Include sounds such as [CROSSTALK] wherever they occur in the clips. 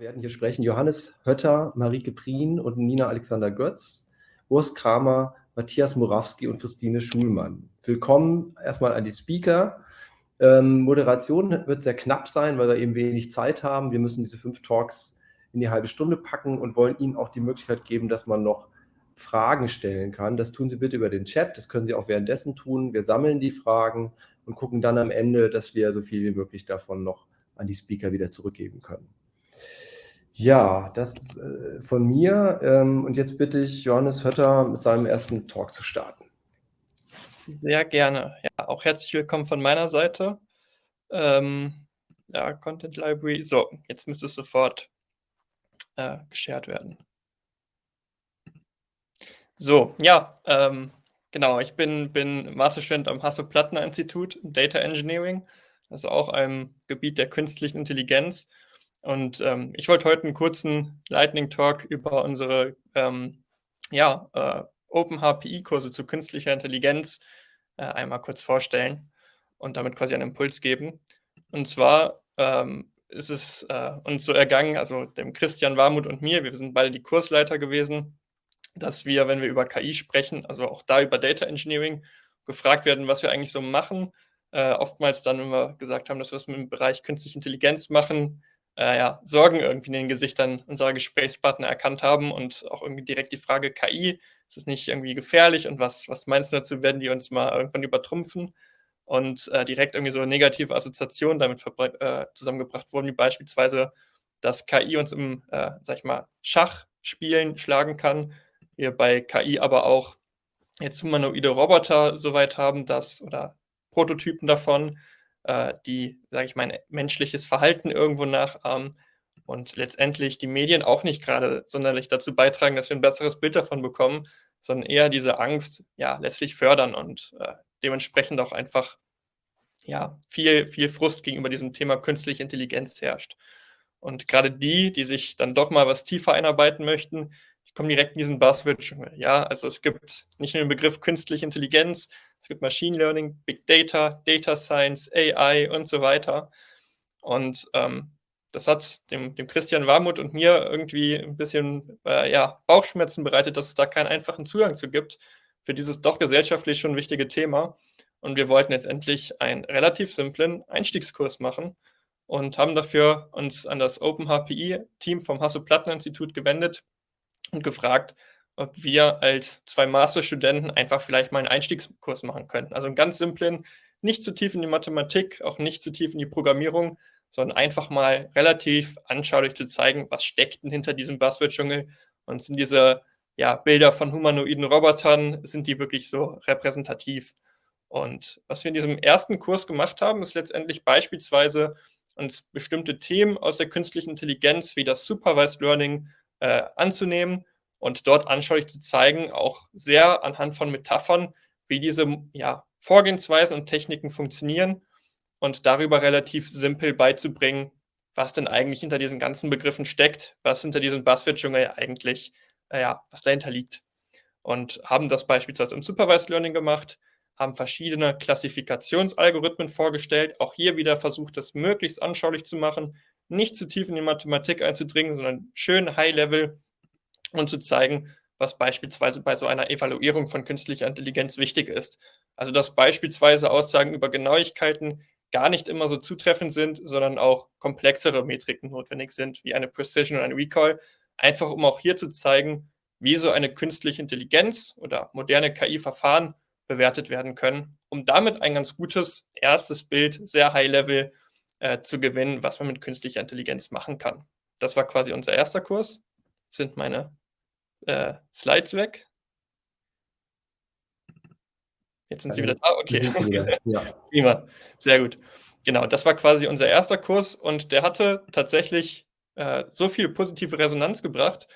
werden hier sprechen Johannes Hötter, Marike Prien und Nina Alexander Götz, Urs Kramer, Matthias Morawski und Christine Schulmann. Willkommen erstmal an die Speaker. Ähm, Moderation wird sehr knapp sein, weil wir eben wenig Zeit haben. Wir müssen diese fünf Talks in die halbe Stunde packen und wollen Ihnen auch die Möglichkeit geben, dass man noch Fragen stellen kann. Das tun Sie bitte über den Chat. Das können Sie auch währenddessen tun. Wir sammeln die Fragen und gucken dann am Ende, dass wir so viel wie möglich davon noch an die Speaker wieder zurückgeben können. Ja, das äh, von mir. Ähm, und jetzt bitte ich Johannes Hötter mit seinem ersten Talk zu starten. Sehr gerne. Ja, auch herzlich willkommen von meiner Seite. Ähm, ja, Content Library. So, jetzt müsste es sofort äh, geshared werden. So, ja, ähm, genau. Ich bin, bin Masterstudent am Hasso-Plattner-Institut Data Engineering, also auch einem Gebiet der künstlichen Intelligenz. Und ähm, ich wollte heute einen kurzen Lightning Talk über unsere ähm, ja, äh, Open HPI-Kurse zu künstlicher Intelligenz äh, einmal kurz vorstellen und damit quasi einen Impuls geben. Und zwar ähm, ist es äh, uns so ergangen, also dem Christian Warmuth und mir, wir sind beide die Kursleiter gewesen, dass wir, wenn wir über KI sprechen, also auch da über Data Engineering, gefragt werden, was wir eigentlich so machen. Äh, oftmals dann, wenn wir gesagt haben, dass wir es dem Bereich künstliche Intelligenz machen, äh, ja, Sorgen irgendwie in den Gesichtern unserer Gesprächspartner erkannt haben und auch irgendwie direkt die Frage KI, ist es nicht irgendwie gefährlich und was, was meinst du dazu, werden die uns mal irgendwann übertrumpfen? Und äh, direkt irgendwie so negative Assoziationen damit äh, zusammengebracht wurden, wie beispielsweise, dass KI uns im, äh, sag ich mal, Schachspielen schlagen kann. Wir bei KI aber auch jetzt humanoide Roboter soweit haben, dass, oder Prototypen davon, äh, die, sage ich mal, menschliches Verhalten irgendwo nachahmen und letztendlich die Medien auch nicht gerade sonderlich dazu beitragen, dass wir ein besseres Bild davon bekommen, sondern eher diese Angst ja letztlich fördern und äh, dementsprechend auch einfach ja viel, viel Frust gegenüber diesem Thema künstliche Intelligenz herrscht. Und gerade die, die sich dann doch mal was tiefer einarbeiten möchten, die kommen direkt in diesen Buzzword-Dschungel. Ja, also es gibt nicht nur den Begriff künstliche Intelligenz, es gibt Machine Learning, Big Data, Data Science, AI und so weiter. Und ähm, das hat dem, dem Christian Warmuth und mir irgendwie ein bisschen äh, ja, Bauchschmerzen bereitet, dass es da keinen einfachen Zugang zu gibt für dieses doch gesellschaftlich schon wichtige Thema. Und wir wollten jetzt endlich einen relativ simplen Einstiegskurs machen und haben dafür uns an das OpenHPI-Team vom Hasso-Plattner-Institut gewendet und gefragt, ob wir als zwei Masterstudenten einfach vielleicht mal einen Einstiegskurs machen könnten. Also einen ganz simplen, nicht zu tief in die Mathematik, auch nicht zu tief in die Programmierung, sondern einfach mal relativ anschaulich zu zeigen, was steckt denn hinter diesem Buzzword-Dschungel und sind diese ja, Bilder von humanoiden Robotern, sind die wirklich so repräsentativ. Und was wir in diesem ersten Kurs gemacht haben, ist letztendlich beispielsweise uns bestimmte Themen aus der künstlichen Intelligenz wie das Supervised Learning äh, anzunehmen und dort anschaulich zu zeigen, auch sehr anhand von Metaphern, wie diese ja, Vorgehensweisen und Techniken funktionieren und darüber relativ simpel beizubringen, was denn eigentlich hinter diesen ganzen Begriffen steckt, was hinter diesem Buzzword-Dschungel eigentlich, äh, was dahinter liegt. Und haben das beispielsweise im Supervised Learning gemacht, haben verschiedene Klassifikationsalgorithmen vorgestellt, auch hier wieder versucht, das möglichst anschaulich zu machen, nicht zu tief in die Mathematik einzudringen, sondern schön High-Level und zu zeigen, was beispielsweise bei so einer Evaluierung von künstlicher Intelligenz wichtig ist. Also dass beispielsweise Aussagen über Genauigkeiten gar nicht immer so zutreffend sind, sondern auch komplexere Metriken notwendig sind, wie eine Precision und ein Recall, einfach um auch hier zu zeigen, wie so eine künstliche Intelligenz oder moderne KI-Verfahren bewertet werden können, um damit ein ganz gutes erstes Bild, sehr high-level äh, zu gewinnen, was man mit künstlicher Intelligenz machen kann. Das war quasi unser erster Kurs. Jetzt sind meine äh, Slides weg. Jetzt sind Sie wieder da, okay. Ja. [LAUGHS] Prima, sehr gut. Genau, das war quasi unser erster Kurs und der hatte tatsächlich äh, so viel positive Resonanz gebracht,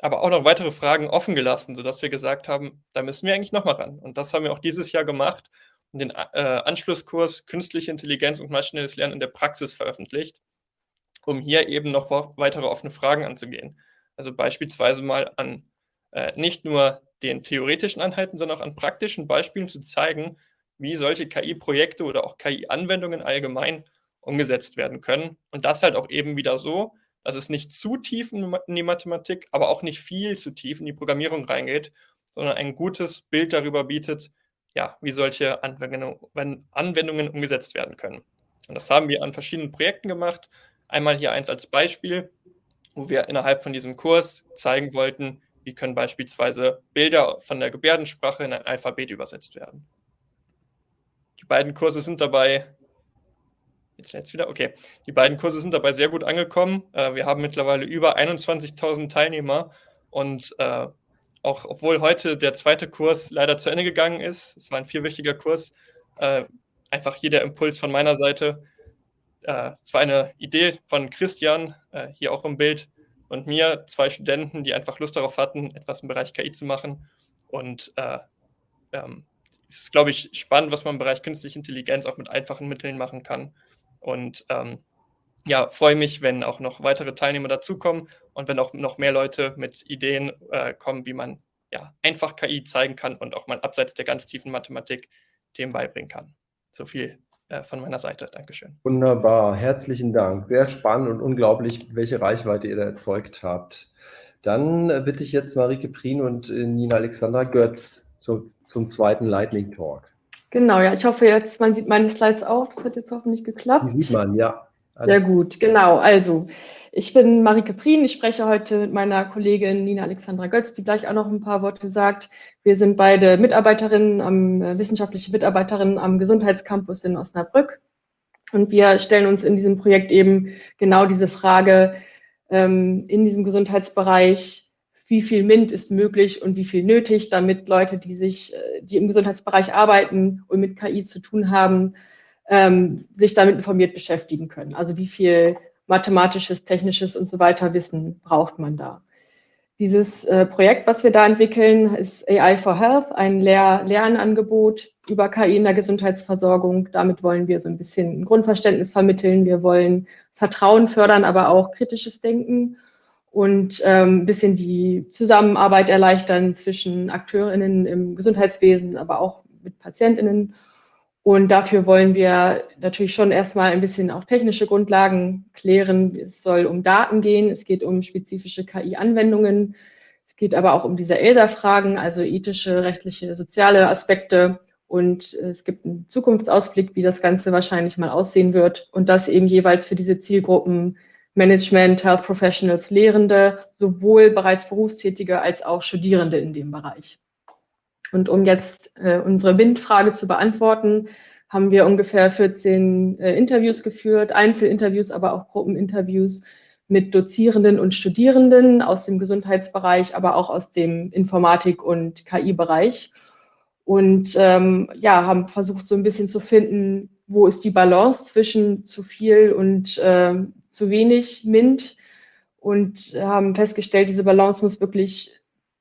aber auch noch weitere Fragen offen gelassen, sodass wir gesagt haben, da müssen wir eigentlich nochmal ran. Und das haben wir auch dieses Jahr gemacht und den äh, Anschlusskurs Künstliche Intelligenz und maschinelles Lernen in der Praxis veröffentlicht, um hier eben noch weitere offene Fragen anzugehen. Also beispielsweise mal an äh, nicht nur den theoretischen Anhalten, sondern auch an praktischen Beispielen zu zeigen, wie solche KI-Projekte oder auch KI-Anwendungen allgemein umgesetzt werden können. Und das halt auch eben wieder so, dass es nicht zu tief in die Mathematik, aber auch nicht viel zu tief in die Programmierung reingeht, sondern ein gutes Bild darüber bietet, ja, wie solche Anwendungen, Anwendungen umgesetzt werden können. Und das haben wir an verschiedenen Projekten gemacht. Einmal hier eins als Beispiel, wo wir innerhalb von diesem Kurs zeigen wollten, wie können beispielsweise Bilder von der Gebärdensprache in ein Alphabet übersetzt werden. Die beiden Kurse sind dabei, jetzt jetzt wieder, okay, die beiden Kurse sind dabei sehr gut angekommen. Äh, wir haben mittlerweile über 21.000 Teilnehmer und äh, auch obwohl heute der zweite Kurs leider zu Ende gegangen ist, es war ein vierwöchiger Kurs, äh, einfach hier der Impuls von meiner Seite. Äh, es war eine Idee von Christian, äh, hier auch im Bild, und mir, zwei Studenten, die einfach Lust darauf hatten, etwas im Bereich KI zu machen. Und äh, ähm, es ist, glaube ich, spannend, was man im Bereich künstliche Intelligenz auch mit einfachen Mitteln machen kann. Und ähm, ja, freue mich, wenn auch noch weitere Teilnehmer dazukommen und wenn auch noch mehr Leute mit Ideen äh, kommen, wie man ja, einfach KI zeigen kann und auch mal abseits der ganz tiefen Mathematik Themen beibringen kann. So viel von meiner Seite. Dankeschön. Wunderbar, herzlichen Dank. Sehr spannend und unglaublich, welche Reichweite ihr da erzeugt habt. Dann äh, bitte ich jetzt Marike Prien und äh, Nina Alexandra Götz zum, zum zweiten Lightning Talk. Genau, ja, ich hoffe jetzt, man sieht meine Slides auch. Das hat jetzt hoffentlich geklappt. Die sieht man, ja. Alles Sehr gut, genau. Also, ich bin Marike Prien. Ich spreche heute mit meiner Kollegin Nina Alexandra Götz, die gleich auch noch ein paar Worte sagt. Wir sind beide Mitarbeiterinnen, am, äh, wissenschaftliche Mitarbeiterinnen am Gesundheitscampus in Osnabrück. Und wir stellen uns in diesem Projekt eben genau diese Frage ähm, in diesem Gesundheitsbereich, wie viel MINT ist möglich und wie viel nötig, damit Leute, die sich, äh, die im Gesundheitsbereich arbeiten und mit KI zu tun haben, ähm, sich damit informiert beschäftigen können. Also wie viel mathematisches, technisches und so weiter Wissen braucht man da. Dieses äh, Projekt, was wir da entwickeln, ist AI for Health, ein Lehr Lernangebot über KI in der Gesundheitsversorgung. Damit wollen wir so ein bisschen ein Grundverständnis vermitteln. Wir wollen Vertrauen fördern, aber auch kritisches Denken und ähm, ein bisschen die Zusammenarbeit erleichtern zwischen AkteurInnen im Gesundheitswesen, aber auch mit PatientInnen und dafür wollen wir natürlich schon erstmal ein bisschen auch technische Grundlagen klären. Es soll um Daten gehen, es geht um spezifische KI-Anwendungen, es geht aber auch um diese ELSA-Fragen, also ethische, rechtliche, soziale Aspekte. Und es gibt einen Zukunftsausblick, wie das Ganze wahrscheinlich mal aussehen wird. Und das eben jeweils für diese Zielgruppen Management, Health Professionals, Lehrende, sowohl bereits Berufstätige als auch Studierende in dem Bereich. Und um jetzt äh, unsere Windfrage zu beantworten, haben wir ungefähr 14 äh, Interviews geführt, Einzelinterviews, aber auch Gruppeninterviews mit Dozierenden und Studierenden aus dem Gesundheitsbereich, aber auch aus dem Informatik- und KI-Bereich. Und ähm, ja, haben versucht, so ein bisschen zu finden, wo ist die Balance zwischen zu viel und äh, zu wenig MINT. Und haben festgestellt, diese Balance muss wirklich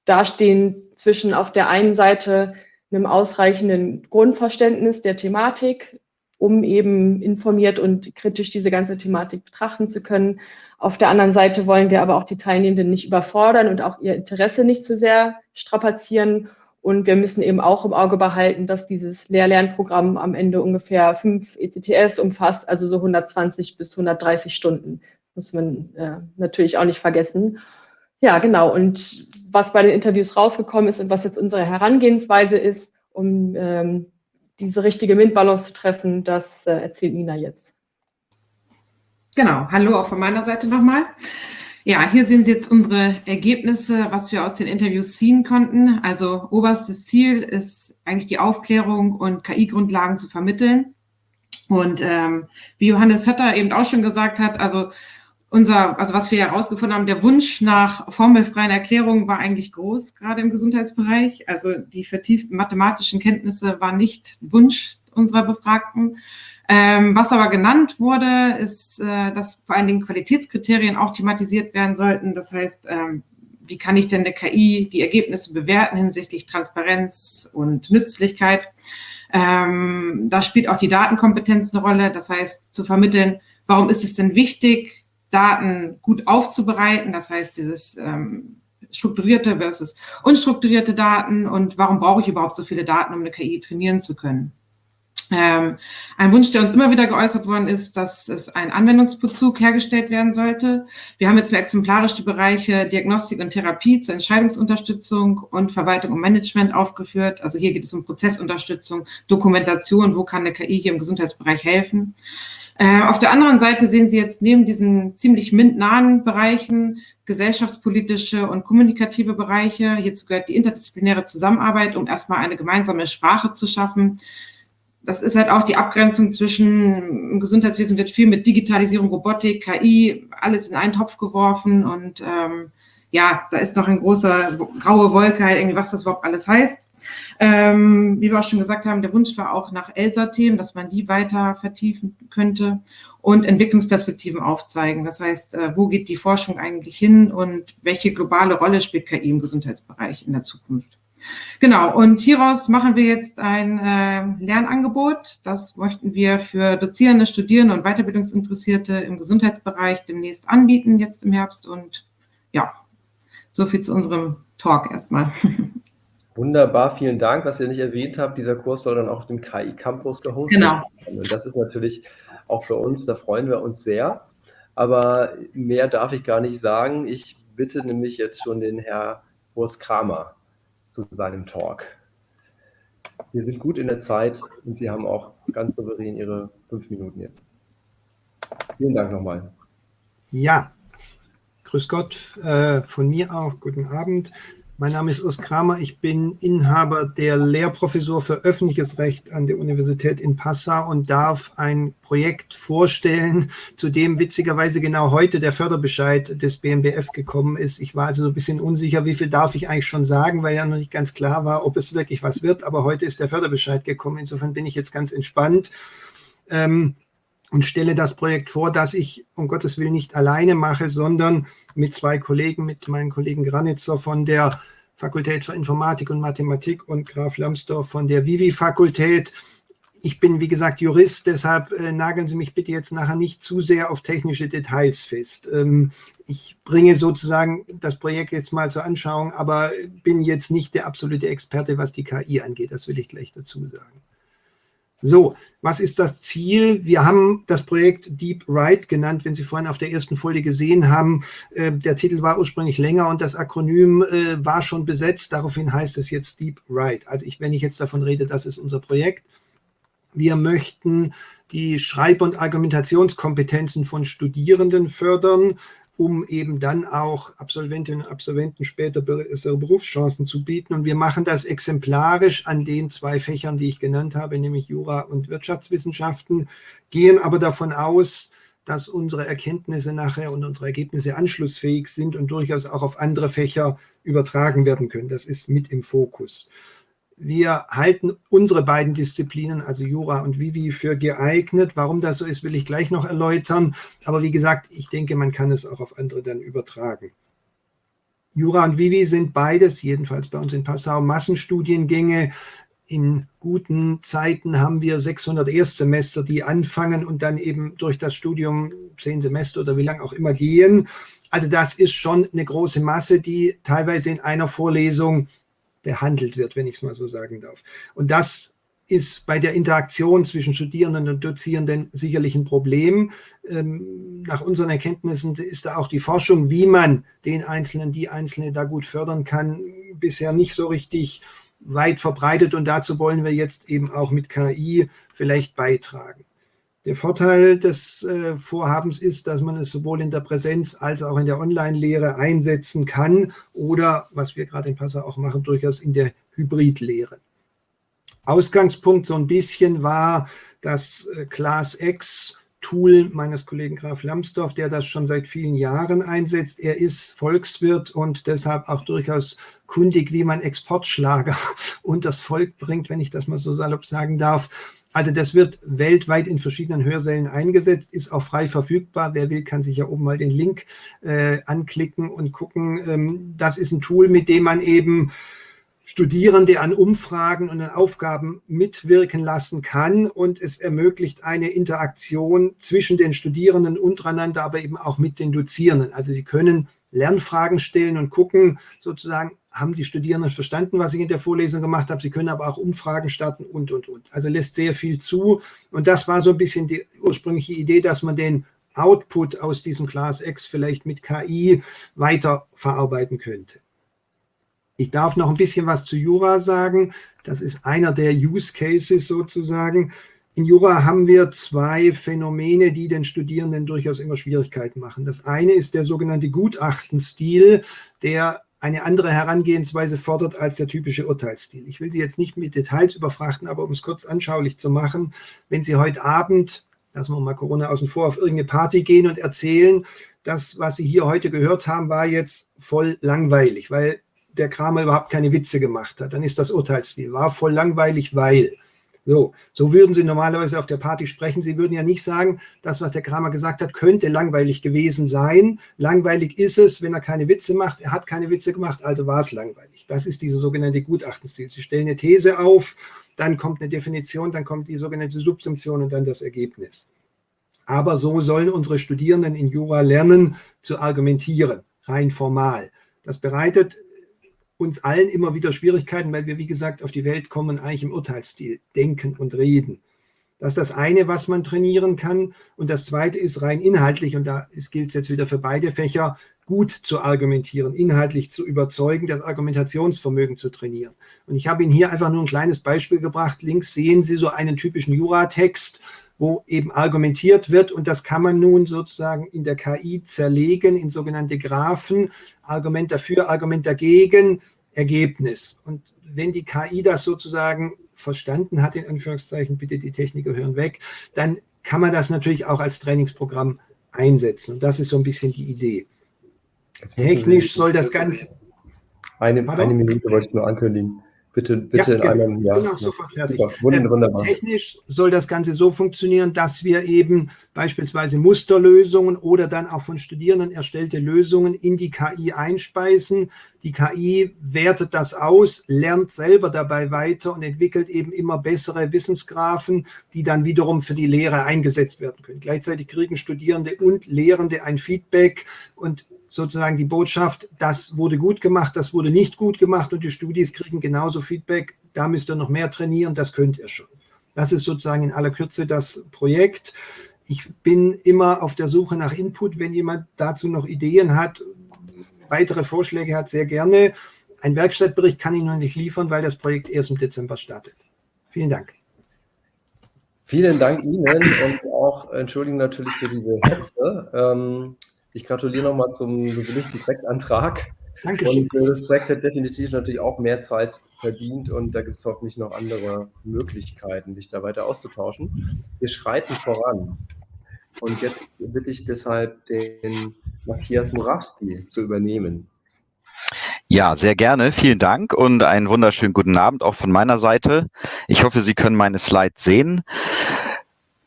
dastehen zwischen auf der einen Seite einem ausreichenden Grundverständnis der Thematik, um eben informiert und kritisch diese ganze Thematik betrachten zu können. Auf der anderen Seite wollen wir aber auch die Teilnehmenden nicht überfordern und auch ihr Interesse nicht zu sehr strapazieren. Und wir müssen eben auch im Auge behalten, dass dieses Lehr-Lernprogramm am Ende ungefähr fünf ECTS umfasst, also so 120 bis 130 Stunden. Muss man äh, natürlich auch nicht vergessen. Ja, genau. Und was bei den Interviews rausgekommen ist und was jetzt unsere Herangehensweise ist, um ähm, diese richtige MINT-Balance zu treffen, das äh, erzählt Nina jetzt. Genau, hallo auch von meiner Seite nochmal. Ja, hier sehen Sie jetzt unsere Ergebnisse, was wir aus den Interviews ziehen konnten. Also oberstes Ziel ist eigentlich die Aufklärung und KI-Grundlagen zu vermitteln. Und ähm, wie Johannes Hötter eben auch schon gesagt hat, also unser, also was wir herausgefunden haben, der Wunsch nach formelfreien Erklärungen war eigentlich groß, gerade im Gesundheitsbereich. Also die vertieften mathematischen Kenntnisse waren nicht Wunsch unserer Befragten. Ähm, was aber genannt wurde, ist, äh, dass vor allen Dingen Qualitätskriterien auch thematisiert werden sollten. Das heißt, ähm, wie kann ich denn der KI die Ergebnisse bewerten hinsichtlich Transparenz und Nützlichkeit? Ähm, da spielt auch die Datenkompetenz eine Rolle. Das heißt, zu vermitteln, warum ist es denn wichtig, Daten gut aufzubereiten, das heißt dieses ähm, strukturierte versus unstrukturierte Daten und warum brauche ich überhaupt so viele Daten, um eine KI trainieren zu können. Ähm, ein Wunsch, der uns immer wieder geäußert worden ist, dass es ein Anwendungsbezug hergestellt werden sollte. Wir haben jetzt exemplarisch die Bereiche Diagnostik und Therapie zur Entscheidungsunterstützung und Verwaltung und Management aufgeführt. Also hier geht es um Prozessunterstützung, Dokumentation, wo kann eine KI hier im Gesundheitsbereich helfen. Äh, auf der anderen Seite sehen Sie jetzt neben diesen ziemlich MINT-nahen Bereichen gesellschaftspolitische und kommunikative Bereiche. Hierzu gehört die interdisziplinäre Zusammenarbeit, um erstmal eine gemeinsame Sprache zu schaffen. Das ist halt auch die Abgrenzung zwischen im Gesundheitswesen wird viel mit Digitalisierung, Robotik, KI, alles in einen Topf geworfen und ähm, ja, da ist noch ein großer graue Wolke, halt irgendwie, was das überhaupt alles heißt. Ähm, wie wir auch schon gesagt haben, der Wunsch war auch nach ELSA-Themen, dass man die weiter vertiefen könnte und Entwicklungsperspektiven aufzeigen. Das heißt, äh, wo geht die Forschung eigentlich hin und welche globale Rolle spielt KI im Gesundheitsbereich in der Zukunft? Genau, und hieraus machen wir jetzt ein äh, Lernangebot. Das möchten wir für Dozierende, Studierende und Weiterbildungsinteressierte im Gesundheitsbereich demnächst anbieten, jetzt im Herbst. Und ja, so viel zu unserem Talk erstmal. [LAUGHS] Wunderbar, vielen Dank. Was ihr nicht erwähnt habt, dieser Kurs soll dann auch auf dem KI Campus gehostet genau. werden. Und das ist natürlich auch für uns, da freuen wir uns sehr. Aber mehr darf ich gar nicht sagen. Ich bitte nämlich jetzt schon den Herr Urs Kramer zu seinem Talk. Wir sind gut in der Zeit und Sie haben auch ganz souverän Ihre fünf Minuten jetzt. Vielen Dank nochmal. Ja, Grüß Gott äh, von mir auch. Guten Abend. Mein Name ist Urs Kramer. Ich bin Inhaber der Lehrprofessur für öffentliches Recht an der Universität in Passau und darf ein Projekt vorstellen, zu dem witzigerweise genau heute der Förderbescheid des BMBF gekommen ist. Ich war also so ein bisschen unsicher, wie viel darf ich eigentlich schon sagen, weil ja noch nicht ganz klar war, ob es wirklich was wird. Aber heute ist der Förderbescheid gekommen. Insofern bin ich jetzt ganz entspannt. Ähm, und stelle das Projekt vor, das ich um Gottes Willen nicht alleine mache, sondern mit zwei Kollegen, mit meinem Kollegen Granitzer von der Fakultät für Informatik und Mathematik und Graf Lambsdorff von der Vivi-Fakultät. Ich bin, wie gesagt, Jurist, deshalb äh, nageln Sie mich bitte jetzt nachher nicht zu sehr auf technische Details fest. Ähm, ich bringe sozusagen das Projekt jetzt mal zur Anschauung, aber bin jetzt nicht der absolute Experte, was die KI angeht. Das will ich gleich dazu sagen. So, was ist das Ziel? Wir haben das Projekt Deep Right genannt, wenn Sie vorhin auf der ersten Folie gesehen haben. Äh, der Titel war ursprünglich länger und das Akronym äh, war schon besetzt. Daraufhin heißt es jetzt Deep Right. Also ich, wenn ich jetzt davon rede, das ist unser Projekt. Wir möchten die Schreib- und Argumentationskompetenzen von Studierenden fördern, um eben dann auch Absolventinnen und Absolventen später bessere Berufschancen zu bieten. Und wir machen das exemplarisch an den zwei Fächern, die ich genannt habe, nämlich Jura und Wirtschaftswissenschaften, gehen aber davon aus, dass unsere Erkenntnisse nachher und unsere Ergebnisse anschlussfähig sind und durchaus auch auf andere Fächer übertragen werden können. Das ist mit im Fokus. Wir halten unsere beiden Disziplinen, also Jura und Vivi, für geeignet. Warum das so ist, will ich gleich noch erläutern. Aber wie gesagt, ich denke, man kann es auch auf andere dann übertragen. Jura und Vivi sind beides, jedenfalls bei uns in Passau, Massenstudiengänge. In guten Zeiten haben wir 600 Erstsemester, die anfangen und dann eben durch das Studium zehn Semester oder wie lange auch immer gehen. Also das ist schon eine große Masse, die teilweise in einer Vorlesung behandelt wird, wenn ich es mal so sagen darf. Und das ist bei der Interaktion zwischen Studierenden und Dozierenden sicherlich ein Problem. Ähm, nach unseren Erkenntnissen ist da auch die Forschung, wie man den Einzelnen, die Einzelne da gut fördern kann, bisher nicht so richtig weit verbreitet. Und dazu wollen wir jetzt eben auch mit KI vielleicht beitragen. Der Vorteil des äh, Vorhabens ist, dass man es sowohl in der Präsenz als auch in der Online-Lehre einsetzen kann oder, was wir gerade in Passau auch machen, durchaus in der Hybrid-Lehre. Ausgangspunkt so ein bisschen war das äh, ClassX Tool meines Kollegen Graf Lambsdorff, der das schon seit vielen Jahren einsetzt. Er ist Volkswirt und deshalb auch durchaus kundig, wie man Exportschlager [LAUGHS] und das Volk bringt, wenn ich das mal so salopp sagen darf. Also das wird weltweit in verschiedenen Hörsälen eingesetzt, ist auch frei verfügbar. Wer will, kann sich ja oben mal den Link äh, anklicken und gucken. Ähm, das ist ein Tool, mit dem man eben Studierende an Umfragen und an Aufgaben mitwirken lassen kann und es ermöglicht eine Interaktion zwischen den Studierenden untereinander, aber eben auch mit den Dozierenden. Also sie können Lernfragen stellen und gucken sozusagen, haben die Studierenden verstanden, was ich in der Vorlesung gemacht habe. Sie können aber auch Umfragen starten und, und, und. Also lässt sehr viel zu. Und das war so ein bisschen die ursprüngliche Idee, dass man den Output aus diesem Class X vielleicht mit KI weiter verarbeiten könnte. Ich darf noch ein bisschen was zu Jura sagen. Das ist einer der Use Cases sozusagen. In Jura haben wir zwei Phänomene, die den Studierenden durchaus immer Schwierigkeiten machen. Das eine ist der sogenannte Gutachtenstil, der eine andere Herangehensweise fordert als der typische Urteilsstil. Ich will Sie jetzt nicht mit Details überfrachten, aber um es kurz anschaulich zu machen, wenn Sie heute Abend, lassen wir mal Corona außen vor, auf irgendeine Party gehen und erzählen, das, was Sie hier heute gehört haben, war jetzt voll langweilig, weil der Kramer überhaupt keine Witze gemacht hat, dann ist das Urteilsstil, war voll langweilig, weil. So, so würden Sie normalerweise auf der Party sprechen. Sie würden ja nicht sagen, das, was der Kramer gesagt hat, könnte langweilig gewesen sein. Langweilig ist es, wenn er keine Witze macht. Er hat keine Witze gemacht, also war es langweilig. Das ist dieser sogenannte Gutachtenstil. Sie stellen eine These auf, dann kommt eine Definition, dann kommt die sogenannte Subsumption und dann das Ergebnis. Aber so sollen unsere Studierenden in Jura lernen zu argumentieren, rein formal. Das bereitet uns allen immer wieder Schwierigkeiten, weil wir, wie gesagt, auf die Welt kommen, eigentlich im Urteilsstil denken und reden. Das ist das eine, was man trainieren kann. Und das zweite ist rein inhaltlich, und da gilt es jetzt wieder für beide Fächer, gut zu argumentieren, inhaltlich zu überzeugen, das Argumentationsvermögen zu trainieren. Und ich habe Ihnen hier einfach nur ein kleines Beispiel gebracht. Links sehen Sie so einen typischen Juratext, wo eben argumentiert wird. Und das kann man nun sozusagen in der KI zerlegen in sogenannte Graphen. Argument dafür, Argument dagegen, Ergebnis. Und wenn die KI das sozusagen verstanden hat, in Anführungszeichen, bitte die Techniker hören weg, dann kann man das natürlich auch als Trainingsprogramm einsetzen. Und das ist so ein bisschen die Idee. Technisch soll das Ganze... Eine, eine Minute wollte ich nur ankündigen. Bitte, bitte ja, in einem Jahr. Genau, sofort fertig. Wunderbar. Technisch soll das Ganze so funktionieren, dass wir eben beispielsweise Musterlösungen oder dann auch von Studierenden erstellte Lösungen in die KI einspeisen. Die KI wertet das aus, lernt selber dabei weiter und entwickelt eben immer bessere Wissensgraphen, die dann wiederum für die Lehre eingesetzt werden können. Gleichzeitig kriegen Studierende und Lehrende ein Feedback und sozusagen die Botschaft, das wurde gut gemacht, das wurde nicht gut gemacht und die Studis kriegen genauso Feedback, da müsst ihr noch mehr trainieren, das könnt ihr schon. Das ist sozusagen in aller Kürze das Projekt. Ich bin immer auf der Suche nach Input, wenn jemand dazu noch Ideen hat, weitere Vorschläge hat, sehr gerne. Ein Werkstattbericht kann ich noch nicht liefern, weil das Projekt erst im Dezember startet. Vielen Dank. Vielen Dank Ihnen und auch entschuldigen natürlich für diese Hetze. Ähm, ich gratuliere nochmal zum bewilligten Projektantrag. Dankeschön. Und äh, das Projekt hat definitiv natürlich auch mehr Zeit verdient und da gibt es hoffentlich noch andere Möglichkeiten, sich da weiter auszutauschen. Wir schreiten voran. Und jetzt bitte ich deshalb den Matthias Murawski zu übernehmen. Ja, sehr gerne. Vielen Dank und einen wunderschönen guten Abend auch von meiner Seite. Ich hoffe, Sie können meine Slides sehen.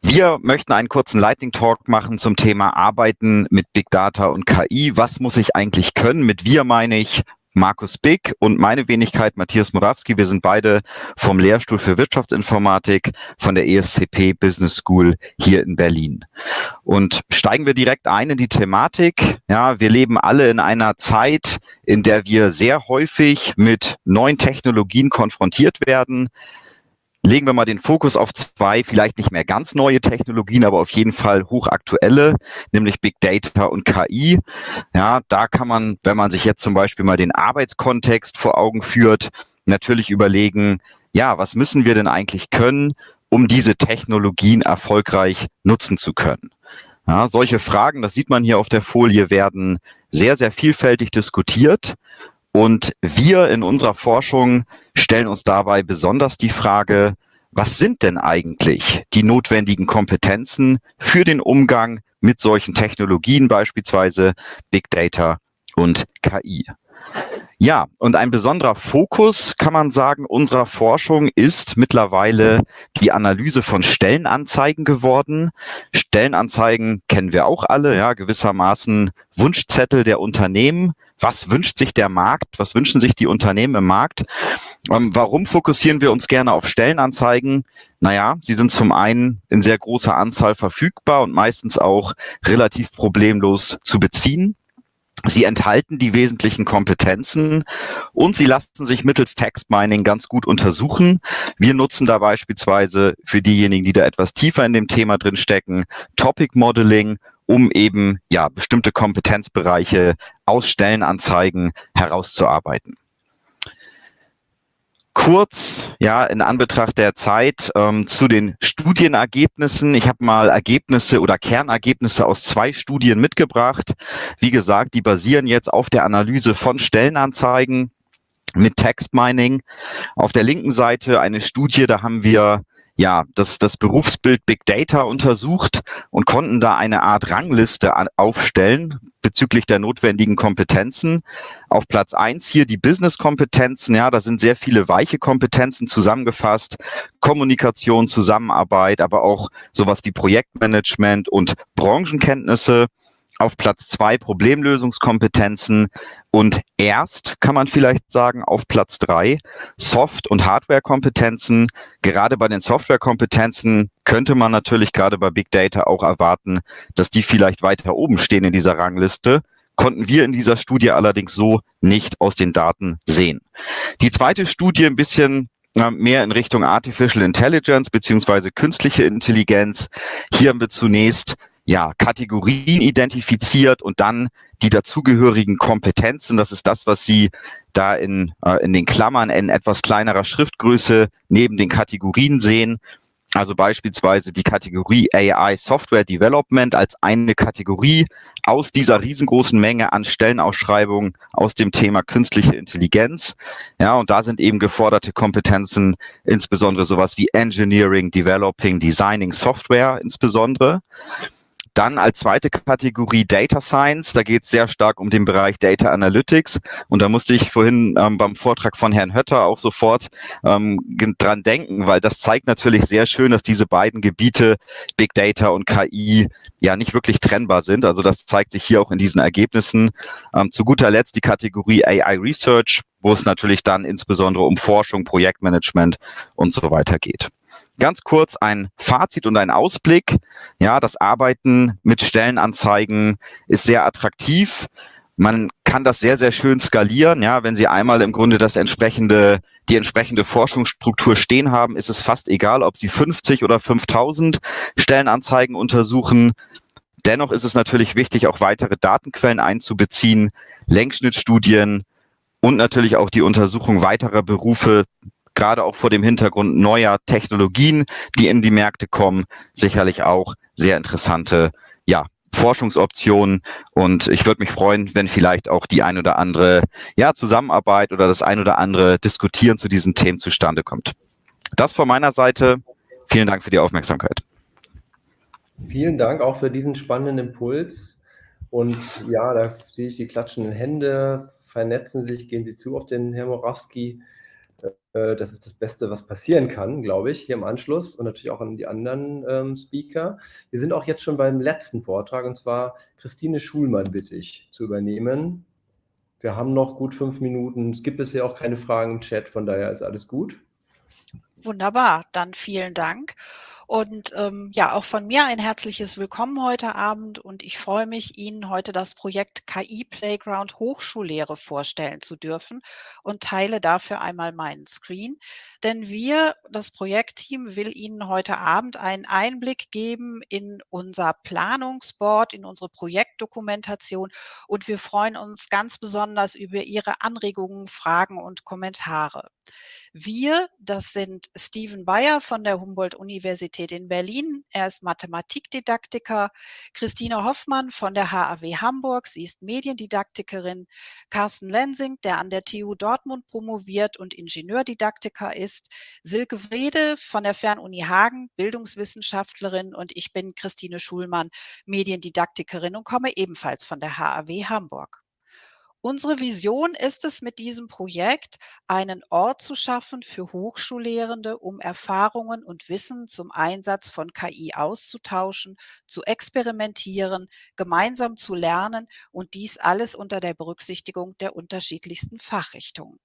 Wir möchten einen kurzen Lightning Talk machen zum Thema Arbeiten mit Big Data und KI. Was muss ich eigentlich können? Mit wir meine ich Markus Big und meine Wenigkeit Matthias Morawski. Wir sind beide vom Lehrstuhl für Wirtschaftsinformatik von der ESCP Business School hier in Berlin. Und steigen wir direkt ein in die Thematik. Ja, wir leben alle in einer Zeit, in der wir sehr häufig mit neuen Technologien konfrontiert werden legen wir mal den Fokus auf zwei, vielleicht nicht mehr ganz neue Technologien, aber auf jeden Fall hochaktuelle, nämlich Big Data und KI. Ja, da kann man, wenn man sich jetzt zum Beispiel mal den Arbeitskontext vor Augen führt, natürlich überlegen, ja, was müssen wir denn eigentlich können, um diese Technologien erfolgreich nutzen zu können? Ja, solche Fragen, das sieht man hier auf der Folie, werden sehr, sehr vielfältig diskutiert. Und wir in unserer Forschung stellen uns dabei besonders die Frage, was sind denn eigentlich die notwendigen Kompetenzen für den Umgang mit solchen Technologien, beispielsweise Big Data und KI? Ja, und ein besonderer Fokus, kann man sagen, unserer Forschung ist mittlerweile die Analyse von Stellenanzeigen geworden. Stellenanzeigen kennen wir auch alle, ja, gewissermaßen Wunschzettel der Unternehmen. Was wünscht sich der Markt? Was wünschen sich die Unternehmen im Markt? Ähm, warum fokussieren wir uns gerne auf Stellenanzeigen? Naja, sie sind zum einen in sehr großer Anzahl verfügbar und meistens auch relativ problemlos zu beziehen. Sie enthalten die wesentlichen Kompetenzen und sie lassen sich mittels Text Mining ganz gut untersuchen. Wir nutzen da beispielsweise für diejenigen, die da etwas tiefer in dem Thema drin stecken, Topic Modeling, um eben ja bestimmte Kompetenzbereiche aus Stellenanzeigen herauszuarbeiten kurz, ja, in Anbetracht der Zeit ähm, zu den Studienergebnissen. Ich habe mal Ergebnisse oder Kernergebnisse aus zwei Studien mitgebracht. Wie gesagt, die basieren jetzt auf der Analyse von Stellenanzeigen mit Text Mining. Auf der linken Seite eine Studie, da haben wir ja, das, das Berufsbild Big Data untersucht und konnten da eine Art Rangliste aufstellen bezüglich der notwendigen Kompetenzen. Auf Platz eins hier die Business-Kompetenzen. Ja, da sind sehr viele weiche Kompetenzen zusammengefasst. Kommunikation, Zusammenarbeit, aber auch sowas wie Projektmanagement und Branchenkenntnisse auf Platz zwei Problemlösungskompetenzen und erst kann man vielleicht sagen auf Platz drei Soft- und Hardware-Kompetenzen. Gerade bei den Software-Kompetenzen könnte man natürlich gerade bei Big Data auch erwarten, dass die vielleicht weiter oben stehen in dieser Rangliste. Konnten wir in dieser Studie allerdings so nicht aus den Daten sehen. Die zweite Studie ein bisschen mehr in Richtung Artificial Intelligence beziehungsweise künstliche Intelligenz. Hier haben wir zunächst ja, Kategorien identifiziert und dann die dazugehörigen Kompetenzen. Das ist das, was Sie da in, äh, in den Klammern in etwas kleinerer Schriftgröße neben den Kategorien sehen. Also beispielsweise die Kategorie AI Software Development als eine Kategorie aus dieser riesengroßen Menge an Stellenausschreibungen aus dem Thema künstliche Intelligenz. Ja, und da sind eben geforderte Kompetenzen, insbesondere sowas wie Engineering, Developing, Designing Software insbesondere. Dann als zweite Kategorie Data Science. Da geht es sehr stark um den Bereich Data Analytics. Und da musste ich vorhin ähm, beim Vortrag von Herrn Hötter auch sofort ähm, dran denken, weil das zeigt natürlich sehr schön, dass diese beiden Gebiete Big Data und KI ja nicht wirklich trennbar sind. Also das zeigt sich hier auch in diesen Ergebnissen. Ähm, zu guter Letzt die Kategorie AI Research, wo es natürlich dann insbesondere um Forschung, Projektmanagement und so weiter geht. Ganz kurz ein Fazit und ein Ausblick. Ja, das Arbeiten mit Stellenanzeigen ist sehr attraktiv. Man kann das sehr, sehr schön skalieren. Ja, wenn Sie einmal im Grunde das entsprechende, die entsprechende Forschungsstruktur stehen haben, ist es fast egal, ob Sie 50 oder 5000 Stellenanzeigen untersuchen. Dennoch ist es natürlich wichtig, auch weitere Datenquellen einzubeziehen, Längsschnittstudien und natürlich auch die Untersuchung weiterer Berufe gerade auch vor dem Hintergrund neuer Technologien, die in die Märkte kommen, sicherlich auch sehr interessante, ja, Forschungsoptionen und ich würde mich freuen, wenn vielleicht auch die ein oder andere ja, Zusammenarbeit oder das ein oder andere Diskutieren zu diesen Themen zustande kommt. Das von meiner Seite. Vielen Dank für die Aufmerksamkeit. Vielen Dank auch für diesen spannenden Impuls. Und ja, da sehe ich die klatschenden Hände, vernetzen sich, gehen Sie zu auf den Herr Morawski. Äh, das ist das Beste, was passieren kann, glaube ich, hier im Anschluss und natürlich auch an die anderen ähm, Speaker. Wir sind auch jetzt schon beim letzten Vortrag und zwar Christine Schulmann bitte ich zu übernehmen. Wir haben noch gut fünf Minuten. Es gibt bisher auch keine Fragen im Chat, von daher ist alles gut. Wunderbar, dann vielen Dank. Und ähm, ja, auch von mir ein herzliches Willkommen heute Abend und ich freue mich, Ihnen heute das Projekt KI Playground Hochschullehre vorstellen zu dürfen und teile dafür einmal meinen Screen. Denn wir, das Projektteam, will Ihnen heute Abend einen Einblick geben in unser Planungsboard, in unsere Projektdokumentation und wir freuen uns ganz besonders über Ihre Anregungen, Fragen und Kommentare. Wir, das sind Steven Bayer von der Humboldt-Universität in Berlin. Er ist Mathematikdidaktiker. Christine Hoffmann von der HAW Hamburg. Sie ist Mediendidaktikerin. Carsten Lensing, der an der TU Dortmund promoviert und Ingenieurdidaktiker ist. Silke Wrede von der Fernuni Hagen, Bildungswissenschaftlerin. Und ich bin Christine Schulmann, Mediendidaktikerin und komme ebenfalls von der HAW Hamburg. Unsere Vision ist es mit diesem Projekt, einen Ort zu schaffen für Hochschullehrende, um Erfahrungen und Wissen zum Einsatz von KI auszutauschen, zu experimentieren, gemeinsam zu lernen und dies alles unter der Berücksichtigung der unterschiedlichsten Fachrichtungen.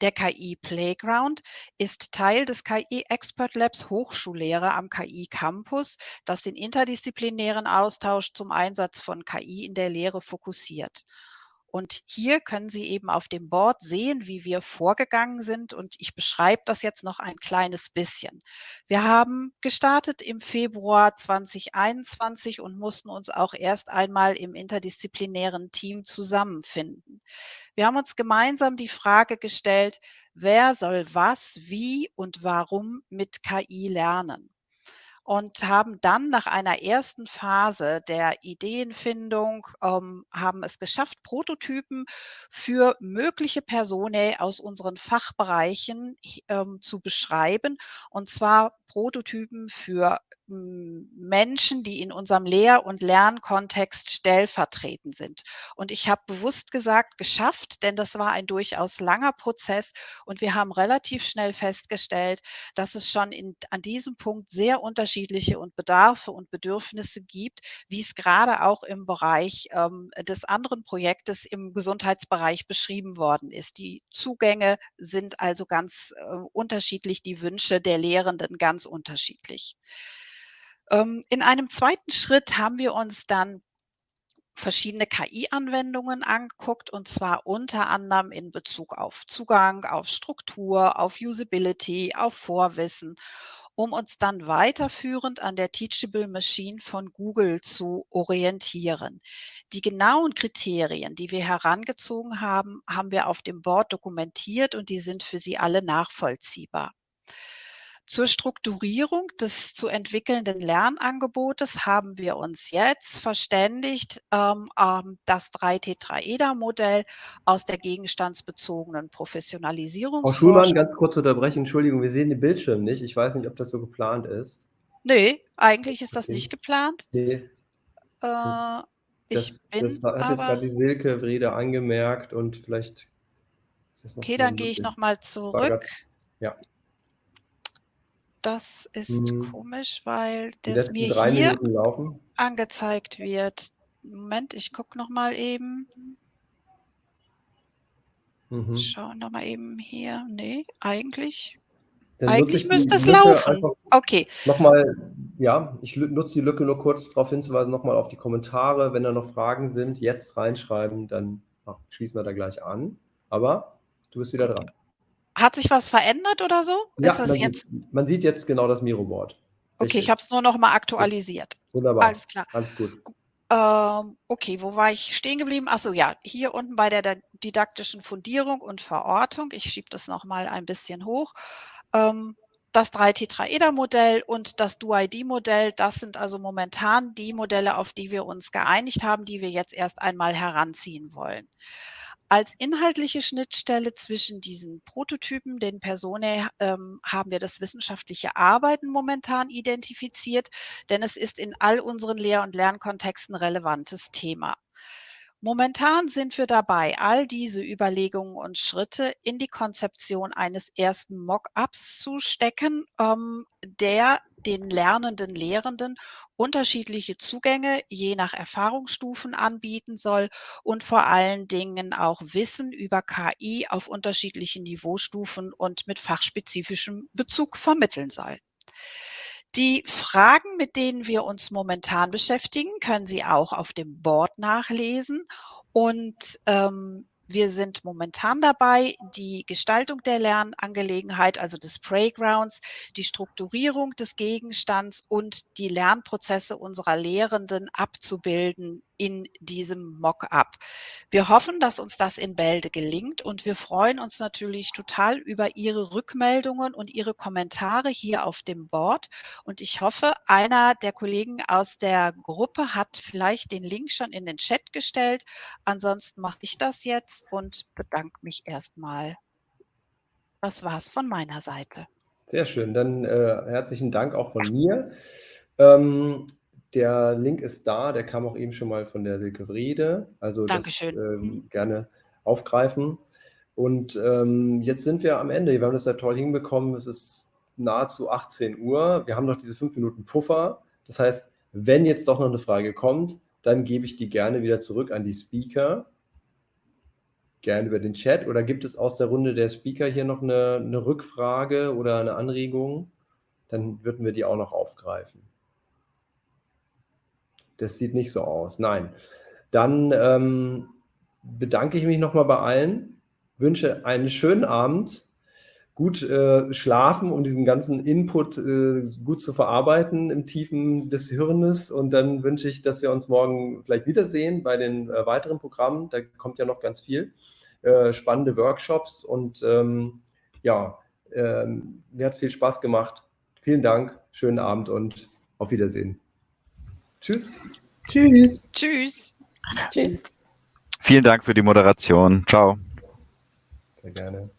Der KI Playground ist Teil des KI Expert Labs Hochschullehre am KI Campus, das den interdisziplinären Austausch zum Einsatz von KI in der Lehre fokussiert. Und hier können Sie eben auf dem Board sehen, wie wir vorgegangen sind. Und ich beschreibe das jetzt noch ein kleines bisschen. Wir haben gestartet im Februar 2021 und mussten uns auch erst einmal im interdisziplinären Team zusammenfinden. Wir haben uns gemeinsam die Frage gestellt, wer soll was, wie und warum mit KI lernen und haben dann nach einer ersten Phase der Ideenfindung, ähm, haben es geschafft, Prototypen für mögliche Personen aus unseren Fachbereichen ähm, zu beschreiben. Und zwar Prototypen für hm, Menschen, die in unserem Lehr- und Lernkontext stellvertretend sind. Und ich habe bewusst gesagt, geschafft, denn das war ein durchaus langer Prozess und wir haben relativ schnell festgestellt, dass es schon in, an diesem Punkt sehr unterschiedliche und Bedarfe und Bedürfnisse gibt, wie es gerade auch im Bereich ähm, des anderen Projektes im Gesundheitsbereich beschrieben worden ist. Die Zugänge sind also ganz äh, unterschiedlich, die Wünsche der Lehrenden ganz unterschiedlich. Ähm, in einem zweiten Schritt haben wir uns dann verschiedene KI-Anwendungen angeguckt und zwar unter anderem in Bezug auf Zugang, auf Struktur, auf Usability, auf Vorwissen, um uns dann weiterführend an der Teachable Machine von Google zu orientieren. Die genauen Kriterien, die wir herangezogen haben, haben wir auf dem Board dokumentiert und die sind für Sie alle nachvollziehbar. Zur Strukturierung des zu entwickelnden Lernangebotes haben wir uns jetzt verständigt, ähm, ähm, das 3-Tetraeder-Modell aus der gegenstandsbezogenen Professionalisierung. Frau Schulmann, ganz kurz unterbrechen, Entschuldigung, wir sehen den Bildschirm nicht. Ich weiß nicht, ob das so geplant ist. Nee, eigentlich ist das nicht geplant. Nee. Äh, das, ich bin das hat jetzt gerade die Silke Wrede angemerkt und vielleicht Okay, dann gehe ich nochmal zurück. Ja das ist mhm. komisch, weil das mir hier angezeigt wird. Moment, ich gucke noch mal eben. Mhm. Schau noch mal eben hier. Nee, eigentlich. Dann eigentlich müsste es laufen. Okay. Nochmal, ja, ich nutze die Lücke nur kurz darauf hinzuweisen, nochmal auf die Kommentare. Wenn da noch Fragen sind, jetzt reinschreiben, dann ach, schließen wir da gleich an. Aber du bist wieder dran. Hat sich was verändert oder so? Ja, man, jetzt... Sieht, man, sieht, jetzt genau das Miro-Board. Okay, ich habe es nur noch mal aktualisiert. Wunderbar. Alles klar. Alles gut. Ähm, okay, wo war ich stehen geblieben? Achso, ja, hier unten bei der, der didaktischen Fundierung und Verortung. Ich schiebe das noch mal ein bisschen hoch. Ähm, das 3-Tetraeder-Modell und das DuID-Modell, das sind also momentan die Modelle, auf die wir uns geeinigt haben, die wir jetzt erst einmal heranziehen wollen. Als inhaltliche Schnittstelle zwischen diesen Prototypen, den Personae, ähm, haben wir das wissenschaftliche Arbeiten momentan identifiziert, denn es ist in all unseren Lehr- und Lernkontexten relevantes Thema. Momentan sind wir dabei, all diese Überlegungen und Schritte in die Konzeption eines ersten Mock-ups zu stecken, ähm, der den lernenden Lehrenden unterschiedliche Zugänge je nach Erfahrungsstufen anbieten soll und vor allen Dingen auch Wissen über KI auf unterschiedlichen Niveaustufen und mit fachspezifischem Bezug vermitteln soll. Die Fragen, mit denen wir uns momentan beschäftigen, können Sie auch auf dem Board nachlesen. Und ähm, wir sind momentan dabei, die Gestaltung der Lernangelegenheit, also des Playgrounds, die Strukturierung des Gegenstands und die Lernprozesse unserer Lehrenden abzubilden in diesem Mock-up. Wir hoffen, dass uns das in Bälde gelingt und wir freuen uns natürlich total über Ihre Rückmeldungen und Ihre Kommentare hier auf dem Board. Und ich hoffe, einer der Kollegen aus der Gruppe hat vielleicht den Link schon in den Chat gestellt. Ansonsten mache ich das jetzt und bedanke mich erstmal. Das war's von meiner Seite. Sehr schön. Dann äh, herzlichen Dank auch von mir. Ähm, der Link ist da, der kam auch eben schon mal von der Silke Wrede. Also Dankeschön. das ähm, mhm. gerne aufgreifen. Und ähm, jetzt sind wir am Ende. Wir haben das ja toll hinbekommen. Es ist nahezu 18 Uhr. Wir haben noch diese fünf Minuten Puffer. Das heißt, wenn jetzt doch noch eine Frage kommt, dann gebe ich die gerne wieder zurück an die Speaker. Gerne über den Chat. Oder gibt es aus der Runde der Speaker hier noch eine, eine Rückfrage oder eine Anregung? Dann würden wir die auch noch aufgreifen. Das sieht nicht so aus. Nein. Dann ähm, bedanke ich mich nochmal bei allen, wünsche einen schönen Abend, gut äh, schlafen, um diesen ganzen Input äh, gut zu verarbeiten im Tiefen des Hirnes. Und dann wünsche ich, dass wir uns morgen vielleicht wiedersehen bei den äh, weiteren Programmen. Da kommt ja noch ganz viel. Äh, spannende Workshops und ähm, ja, ähm, mir hat es viel Spaß gemacht. Vielen Dank, schönen Abend und auf Wiedersehen. Tschüss. Tschüss. Tschüss. Tschüss. Vielen Dank für die Moderation. Ciao. Sehr gerne.